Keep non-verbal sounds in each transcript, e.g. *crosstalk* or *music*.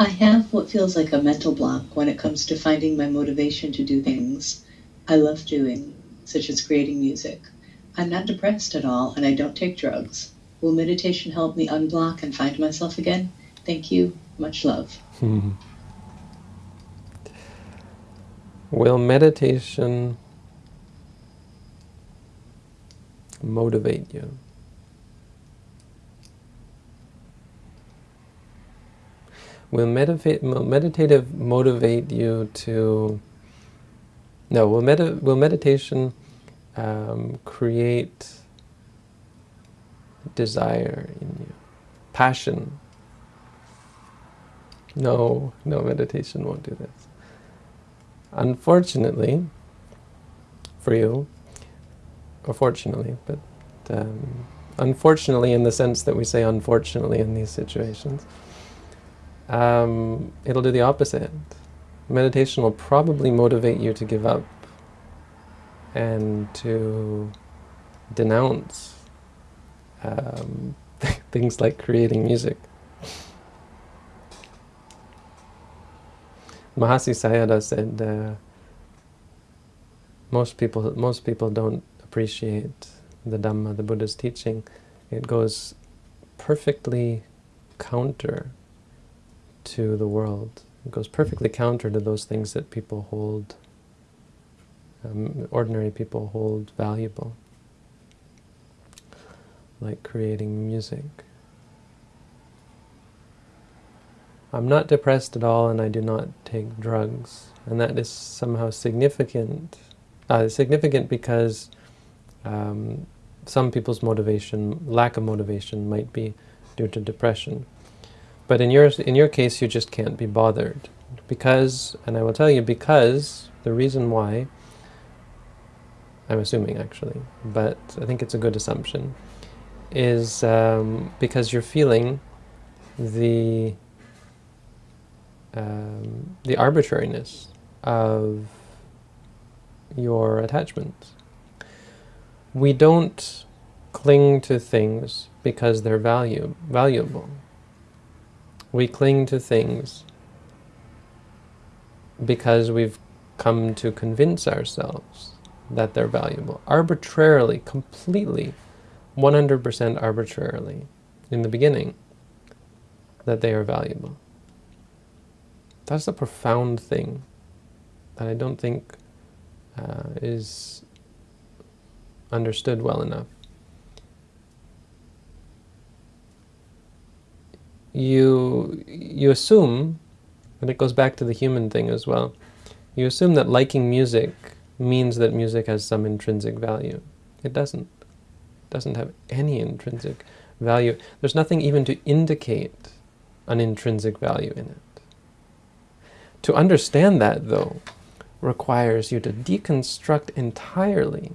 I have what feels like a mental block when it comes to finding my motivation to do things I love doing, such as creating music. I'm not depressed at all and I don't take drugs. Will meditation help me unblock and find myself again? Thank you. Much love. *laughs* Will meditation motivate you? Will medita meditative motivate you to... No, will, med will meditation um, create desire in you? Passion? No, no, meditation won't do this. Unfortunately, for you, or fortunately, but um, unfortunately in the sense that we say unfortunately in these situations, um, it'll do the opposite. Meditation will probably motivate you to give up and to denounce um, *laughs* things like creating music. Mahasi Sayadaw said, uh, most people most people don't appreciate the Dhamma, the Buddha's teaching. It goes perfectly counter to the world. It goes perfectly counter to those things that people hold, um, ordinary people hold valuable, like creating music. I'm not depressed at all and I do not take drugs. And that is somehow significant. Uh, significant because um, some people's motivation, lack of motivation, might be due to depression. But in your, in your case, you just can't be bothered. Because, and I will tell you, because the reason why, I'm assuming actually, but I think it's a good assumption, is um, because you're feeling the um, the arbitrariness of your attachments. We don't cling to things because they're value, valuable. We cling to things because we've come to convince ourselves that they're valuable. Arbitrarily, completely, 100% arbitrarily, in the beginning, that they are valuable. That's a profound thing that I don't think uh, is understood well enough. You, you assume, and it goes back to the human thing as well, you assume that liking music means that music has some intrinsic value. It doesn't. It doesn't have any intrinsic value. There's nothing even to indicate an intrinsic value in it. To understand that, though, requires you to deconstruct entirely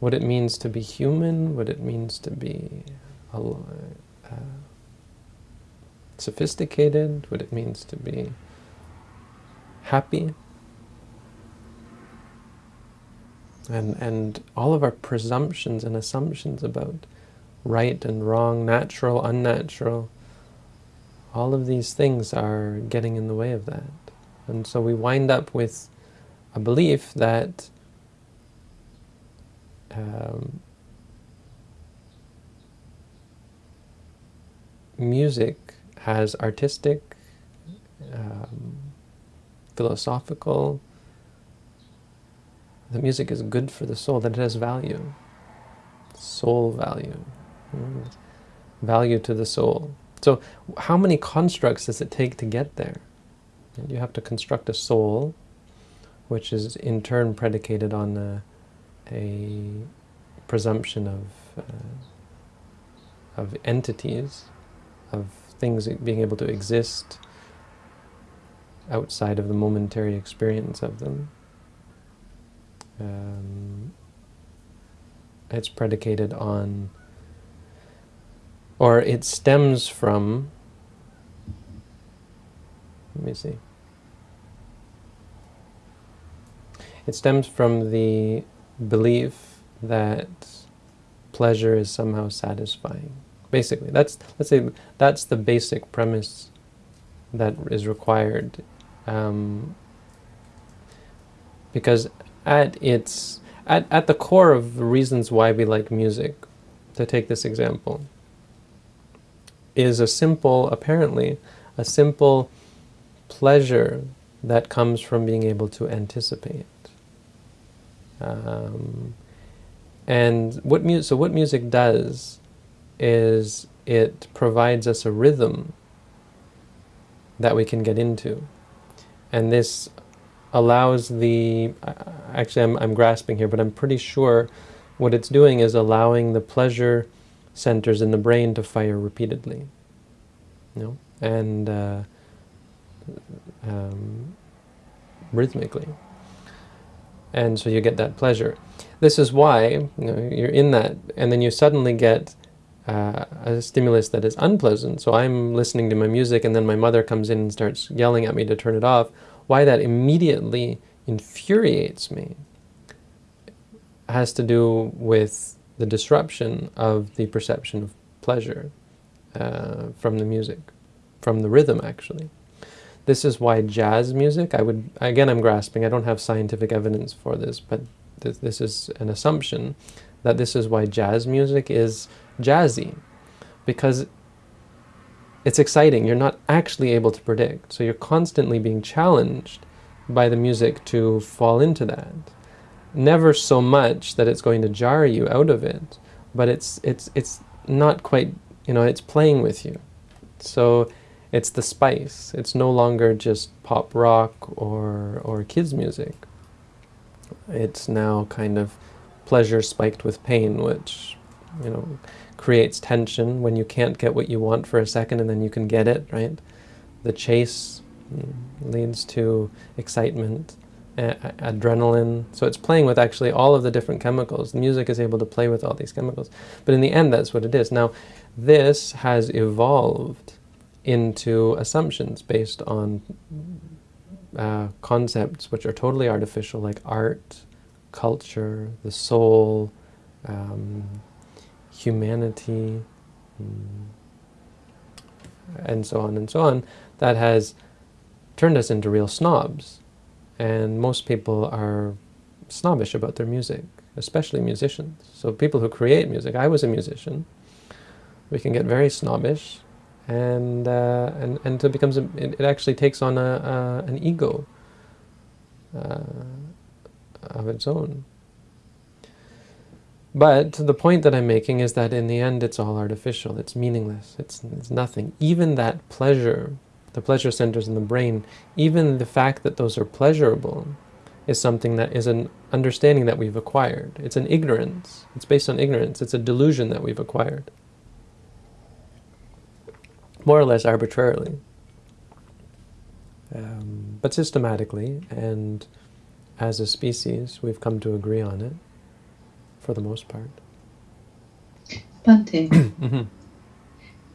what it means to be human, what it means to be uh, sophisticated, what it means to be happy. And, and all of our presumptions and assumptions about right and wrong, natural, unnatural, all of these things are getting in the way of that. And so we wind up with a belief that um, music has artistic, um, philosophical, the music is good for the soul, that it has value, soul value, mm, value to the soul. So how many constructs does it take to get there? And you have to construct a soul, which is in turn predicated on a, a presumption of, uh, of entities, of things being able to exist outside of the momentary experience of them. Um, it's predicated on or it stems from, let me see, it stems from the belief that pleasure is somehow satisfying. Basically, that's, let's say, that's the basic premise that is required. Um, because at its at, at the core of the reasons why we like music, to take this example, is a simple, apparently, a simple pleasure that comes from being able to anticipate. Um, and what mu- so what music does is it provides us a rhythm that we can get into. And this allows the, actually I'm, I'm grasping here, but I'm pretty sure what it's doing is allowing the pleasure centers in the brain to fire repeatedly. You know? And uh, um, rhythmically. And so you get that pleasure. This is why you know, you're in that, and then you suddenly get uh, a stimulus that is unpleasant. So I'm listening to my music, and then my mother comes in and starts yelling at me to turn it off. Why that immediately infuriates me has to do with the disruption of the perception of pleasure uh, from the music, from the rhythm actually. This is why jazz music, I would, again I'm grasping, I don't have scientific evidence for this, but th this is an assumption that this is why jazz music is jazzy, because it's exciting, you're not actually able to predict, so you're constantly being challenged by the music to fall into that. Never so much that it's going to jar you out of it, but it's, it's, it's not quite, you know, it's playing with you. So it's the spice. It's no longer just pop rock or, or kids music. It's now kind of pleasure spiked with pain, which, you know, creates tension when you can't get what you want for a second and then you can get it, right? The chase mm, leads to excitement, adrenaline. So it's playing with actually all of the different chemicals. The music is able to play with all these chemicals. But in the end, that's what it is. Now, this has evolved into assumptions based on uh, concepts which are totally artificial, like art, culture, the soul, um, humanity, um, and so on and so on, that has turned us into real snobs. And most people are snobbish about their music, especially musicians. So people who create music, I was a musician, we can get very snobbish and uh, and and it becomes a, it, it, actually takes on a, an ego uh, of its own. But the point that I'm making is that in the end it's all artificial, it's meaningless, it's, it's nothing. Even that pleasure, the pleasure centers in the brain, even the fact that those are pleasurable is something that is an understanding that we've acquired. It's an ignorance. It's based on ignorance. It's a delusion that we've acquired more or less arbitrarily, um, but systematically, and as a species, we've come to agree on it, for the most part. Bhante. *clears throat* mm-hmm.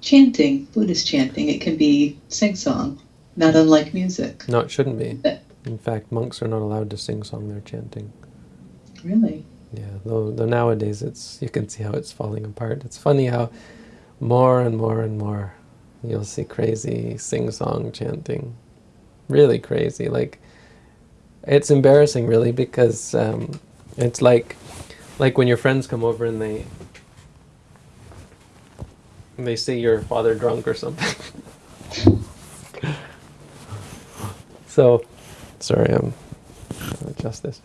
Chanting, Buddhist chanting, it can be sing-song, not unlike music. No, it shouldn't be. In fact, monks are not allowed to sing song, they're chanting. Really? Yeah, though, though nowadays it's you can see how it's falling apart. It's funny how more and more and more You'll see crazy sing-song chanting. Really crazy. Like, it's embarrassing, really, because um, it's like, like when your friends come over and they, they see your father drunk or something. *laughs* so, sorry, I'm adjust this.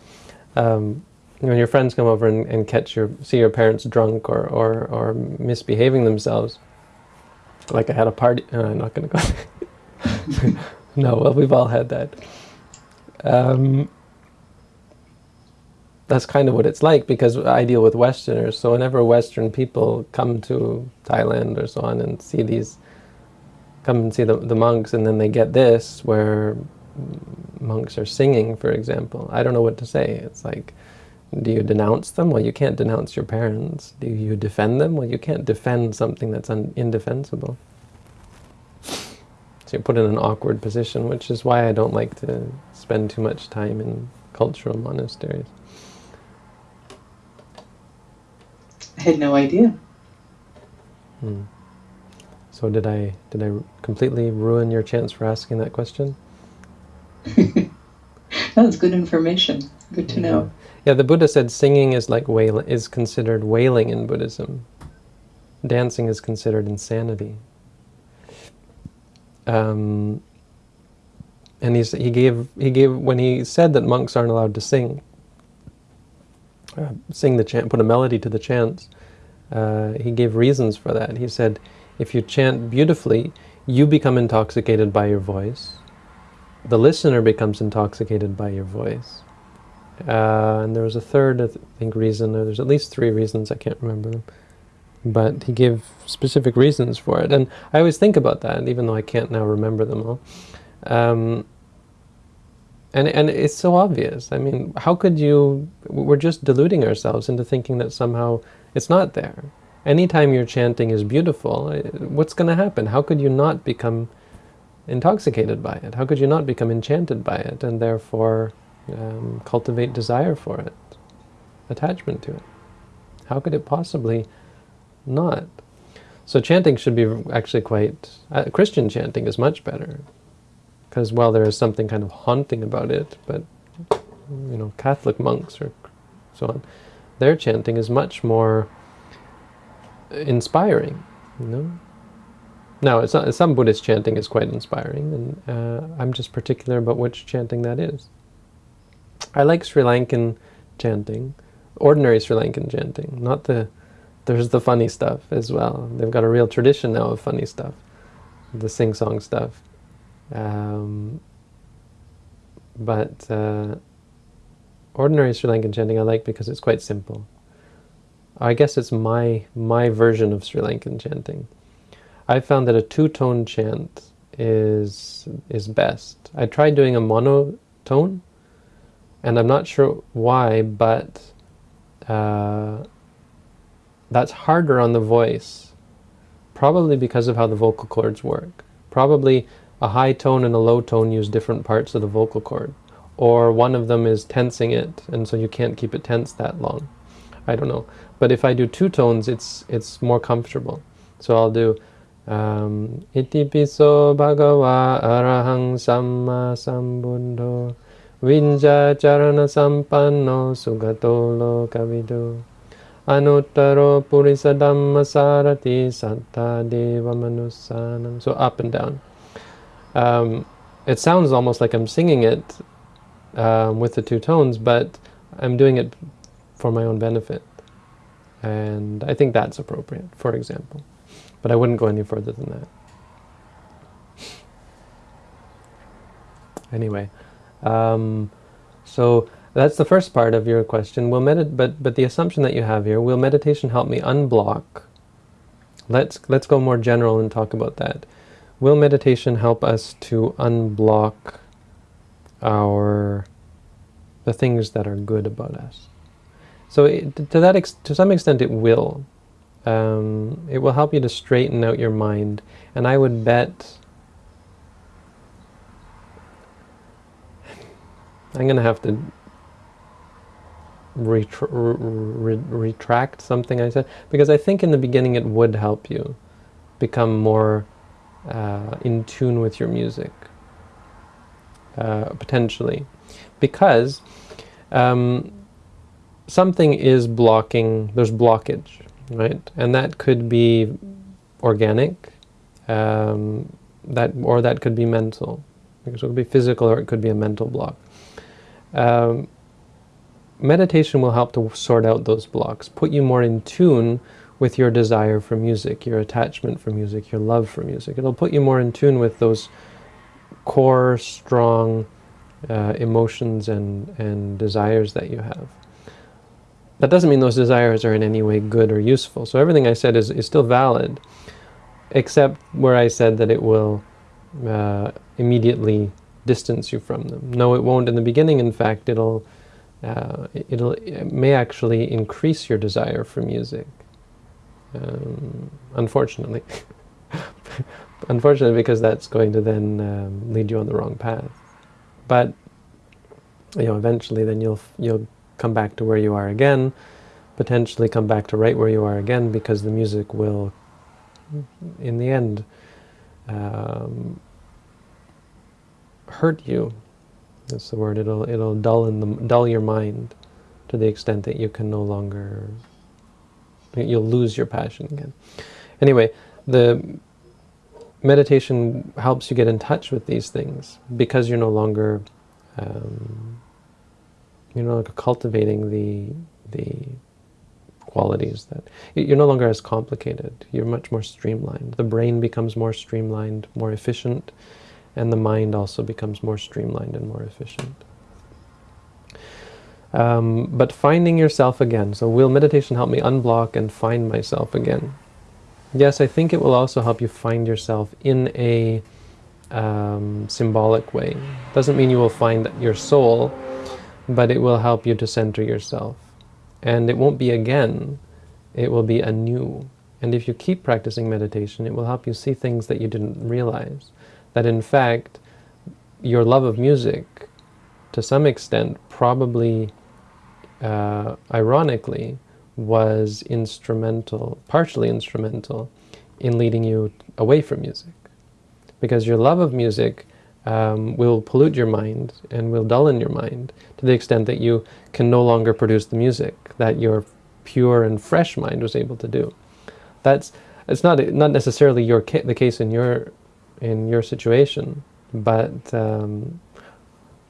Um, when your friends come over and, and catch your see your parents drunk or, or, or misbehaving themselves, like I had a party. Uh, I'm not going to go. *laughs* no, well, we've all had that. Um, that's kind of what it's like because I deal with Westerners. So whenever Western people come to Thailand or so on and see these, come and see the, the monks and then they get this where monks are singing, for example. I don't know what to say. It's like, do you denounce them? Well, you can't denounce your parents. Do you defend them? Well, you can't defend something that's indefensible. So you're put in an awkward position, which is why I don't like to spend too much time in cultural monasteries. I had no idea. Hmm. So did I did I completely ruin your chance for asking that question? *laughs* That's good information. Good to know. Yeah, the Buddha said singing is like wail is considered wailing in Buddhism. Dancing is considered insanity. Um, and he's, he gave he gave when he said that monks aren't allowed to sing, uh, sing the chant, put a melody to the chants. Uh, he gave reasons for that. He said, if you chant beautifully, you become intoxicated by your voice. The listener becomes intoxicated by your voice. Uh, and there was a third, I think, reason. There's at least three reasons. I can't remember them. But he gave specific reasons for it. And I always think about that, even though I can't now remember them all. Um, and, and it's so obvious. I mean, how could you... We're just deluding ourselves into thinking that somehow it's not there. Anytime your chanting is beautiful, eh, what's going to happen? How could you not become intoxicated by it? How could you not become enchanted by it and therefore um, cultivate desire for it, attachment to it? How could it possibly not? So chanting should be actually quite... Uh, Christian chanting is much better because while there is something kind of haunting about it, but you know, Catholic monks or so on, their chanting is much more inspiring, you know. Now, not, some Buddhist chanting is quite inspiring, and uh, I'm just particular about which chanting that is. I like Sri Lankan chanting, ordinary Sri Lankan chanting, not the, there's the funny stuff as well. They've got a real tradition now of funny stuff, the sing-song stuff. Um, but uh, ordinary Sri Lankan chanting I like because it's quite simple. I guess it's my my version of Sri Lankan chanting. I found that a two-tone chant is is best. I tried doing a monotone, and I'm not sure why, but uh, that's harder on the voice, probably because of how the vocal cords work. Probably a high tone and a low tone use different parts of the vocal cord, or one of them is tensing it, and so you can't keep it tense that long. I don't know. But if I do two tones, it's it's more comfortable. So I'll do um, Iti piso bhagava arahang samma sambuddho vijja charana sampanno sugato lokavidu anuttaro purisa dhamma sarathi satta deva manussanam. So up and down. Um, it sounds almost like I'm singing it um, with the two tones, but I'm doing it for my own benefit. And I think that's appropriate, for example. But I wouldn't go any further than that. Anyway, um, so that's the first part of your question. Will medit but but the assumption that you have here, will meditation help me unblock? Let's let's go more general and talk about that. Will meditation help us to unblock our the things that are good about us? So it, to that to some extent it will. Um, it will help you to straighten out your mind. And I would bet I'm going to have to retra re retract something I said because I think in the beginning it would help you become more uh, in tune with your music uh, potentially because um, something is blocking, there's blockage, right? And that could be organic, um, that or that could be mental. So it could be physical or it could be a mental block. Um, meditation will help to sort out those blocks, put you more in tune with your desire for music, your attachment for music, your love for music. It'll put you more in tune with those core, strong uh, emotions and, and desires that you have. That doesn't mean those desires are in any way good or useful. So everything I said is, is still valid, except where I said that it will uh, immediately distance you from them. No, it won't in the beginning. In fact, it'll, uh, it'll, it may actually increase your desire for music. Um, unfortunately. *laughs* unfortunately, because that's going to then um, lead you on the wrong path. But, you know, eventually then you'll, you'll come back to where you are again, potentially come back to right where you are again because the music will in the end, um, hurt you. That's the word. It'll it'll dull in the dull your mind to the extent that you can no longer you'll lose your passion again. Anyway, the meditation helps you get in touch with these things because you're no longer um, you're no longer cultivating the the qualities that you're no longer as complicated. You're much more streamlined. The brain becomes more streamlined, more efficient, and the mind also becomes more streamlined and more efficient. Um, but finding yourself again. So will meditation help me unblock and find myself again? Yes, I think it will also help you find yourself in a um, symbolic way. Doesn't mean you will find your soul, but it will help you to center yourself. And it won't be again, it will be anew. And if you keep practicing meditation, it will help you see things that you didn't realize. That in fact, your love of music, to some extent, probably, uh, ironically, was instrumental, partially instrumental, in leading you away from music. Because your love of music um, will pollute your mind and will dull in your mind to the extent that you can no longer produce the music that your pure and fresh mind was able to do. That's it's not not necessarily your ca the case in your in your situation, but um,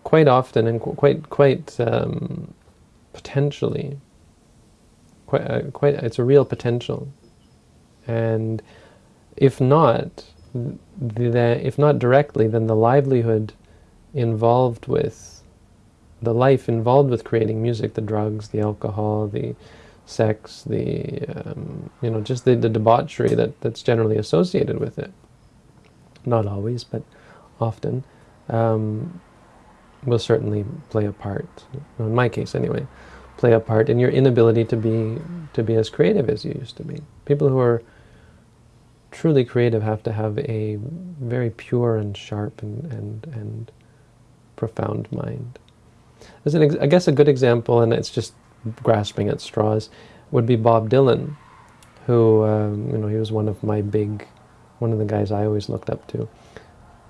quite often and qu quite quite um, potentially, quite uh, quite it's a real potential, and if not, the, if not directly, then the livelihood involved with, the life involved with creating music, the drugs, the alcohol, the sex, the, um, you know, just the, the debauchery that, that's generally associated with it. Not always, but often, um, will certainly play a part, in my case anyway, play a part in your inability to be, to be as creative as you used to be. People who are truly creative have to have a very pure and sharp and, and, and profound mind. As an, I guess a good example, and it's just grasping at straws, would be Bob Dylan, who, um, you know, he was one of my big, one of the guys I always looked up to.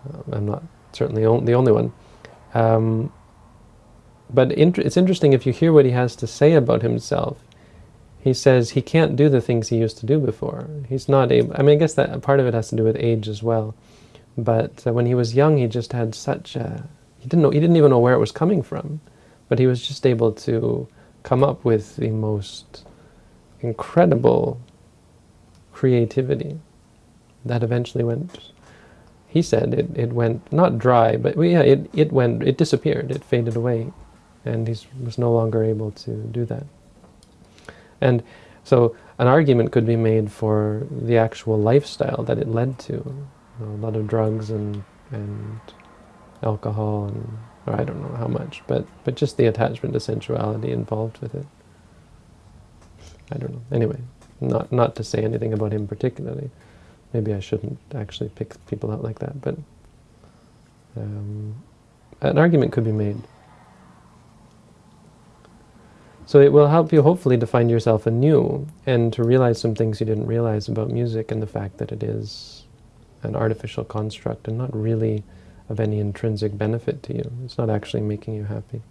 Um, I'm not certainly the only one. Um, but it's interesting if you hear what he has to say about himself he says he can't do the things he used to do before. He's not able, I mean, I guess that part of it has to do with age as well. But uh, when he was young, he just had such a, he didn't know, he didn't even know where it was coming from. But he was just able to come up with the most incredible creativity that eventually went, he said it, it went, not dry, but yeah, it, it went, it disappeared, it faded away. And he was no longer able to do that. And so an argument could be made for the actual lifestyle that it led to. You know, a lot of drugs and, and alcohol and or I don't know how much, but, but just the attachment to sensuality involved with it. I don't know. Anyway, not, not to say anything about him particularly. Maybe I shouldn't actually pick people out like that, but um, an argument could be made. So it will help you hopefully to find yourself anew and to realize some things you didn't realize about music and the fact that it is an artificial construct and not really of any intrinsic benefit to you. It's not actually making you happy.